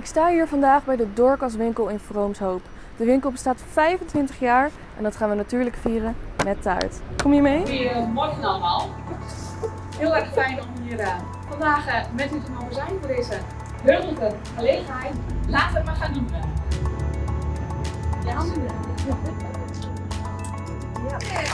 Ik sta hier vandaag bij de Dorcas winkel in Vroomshoop. De winkel bestaat 25 jaar en dat gaan we natuurlijk vieren met taart. Kom je mee? Goedemorgen allemaal. Heel erg fijn om hier uh, vandaag uh, met u te mogen zijn voor deze heugelijke gelegenheid. Laten we maar gaan doen. Ja, ja.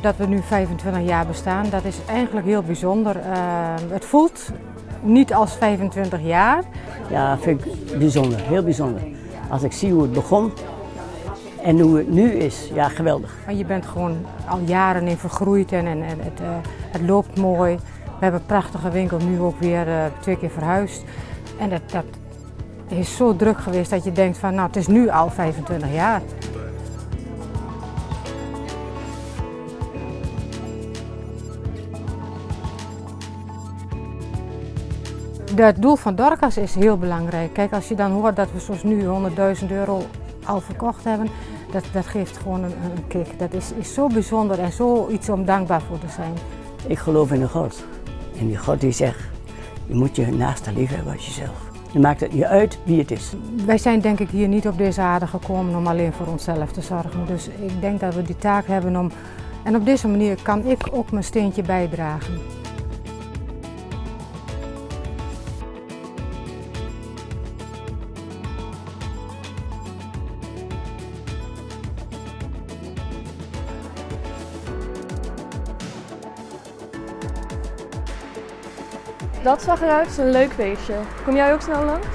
Dat we nu 25 jaar bestaan, dat is eigenlijk heel bijzonder. Uh, het voelt niet als 25 jaar. Ja, vind ik bijzonder, heel bijzonder. Als ik zie hoe het begon en hoe het nu is, ja geweldig. Je bent gewoon al jaren in vergroeid en, en, het, uh, het, loopt mooi. We hebben een prachtige winkel, nu ook weer uh, twee keer verhuisd. En dat, dat is zo druk geweest dat je denkt van nou het is nu al 25 jaar. Het doel van Dorcas is heel belangrijk. Kijk, als je dan hoort dat we zoals nu 100.000 euro al verkocht hebben, dat, dat geeft gewoon een, een kick. Dat is, is zo bijzonder en zoiets om dankbaar voor te zijn. Ik geloof in een God. En die God die zegt, je moet je naaste lief hebben als jezelf. Je maakt het niet uit wie het is. Wij zijn denk ik hier niet op deze aarde gekomen om alleen voor onszelf te zorgen. Dus ik denk dat we die taak hebben om... En op deze manier kan ik ook mijn steentje bijdragen. Dat zag eruit als een leuk feestje. Kom jij ook snel langs?